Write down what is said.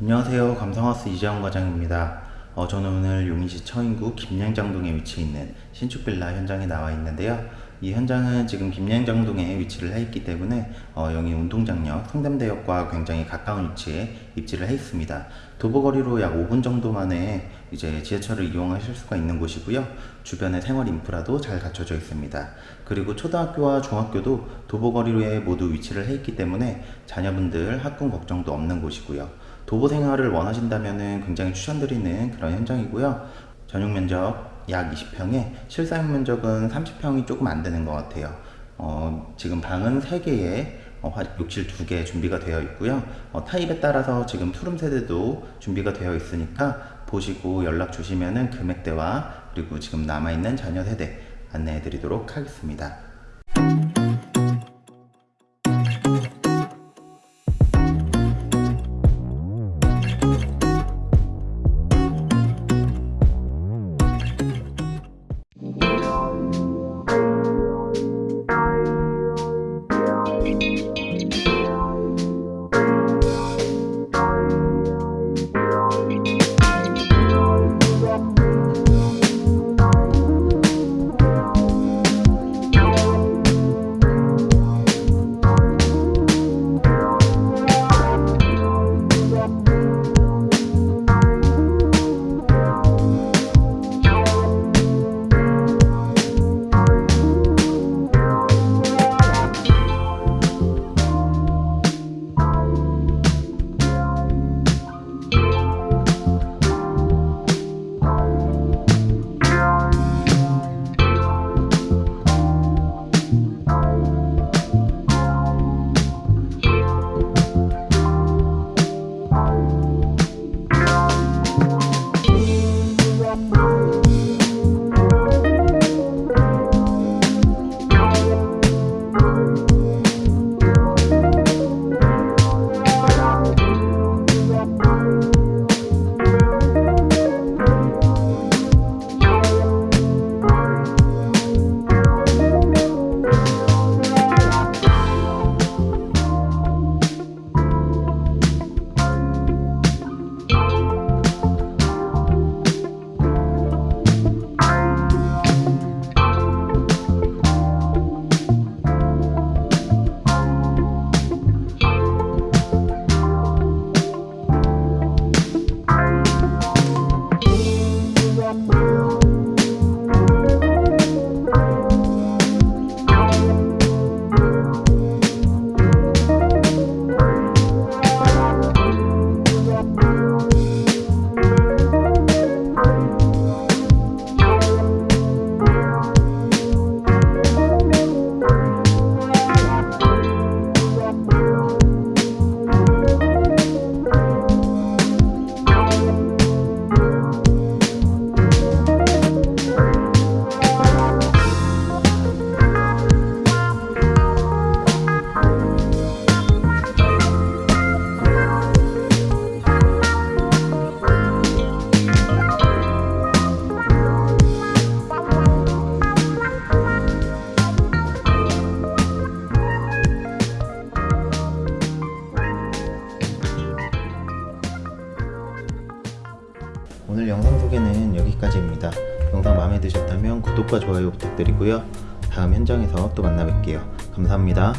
안녕하세요. 감성하우스 이재원 과장입니다. 어, 저는 오늘 용인시 처인구 김양장동에 위치해 있는 신축 빌라 현장에 나와 있는데요. 이 현장은 지금 김양장동에 위치를 해 있기 때문에 어, 영인 운동장역, 성담대역과 굉장히 가까운 위치에 입지를 해 있습니다. 도보거리로 약 5분 정도 만에 이제 지하철을 이용하실 수가 있는 곳이고요. 주변에 생활 인프라도 잘 갖춰져 있습니다. 그리고 초등학교와 중학교도 도보거리로에 모두 위치를 해 있기 때문에 자녀분들 학군 걱정도 없는 곳이고요. 도보 생활을 원하신다면 굉장히 추천드리는 그런 현장이고요. 전용 면적 약 20평에 실사용 면적은 30평이 조금 안 되는 것 같아요. 어, 지금 방은 3개에 어, 화- 욕실 2개 준비가 되어 있고요. 어, 타입에 따라서 지금 투룸 세대도 준비가 되어 있으니까 보시고 연락 주시면은 금액대와 그리고 지금 남아있는 자녀 세대 안내해 드리도록 하겠습니다. 오늘 영상 소개는 여기까지입니다. 영상 마음에 드셨다면 구독과 좋아요 부탁드리고요. 다음 현장에서 또 만나 뵐게요. 감사합니다.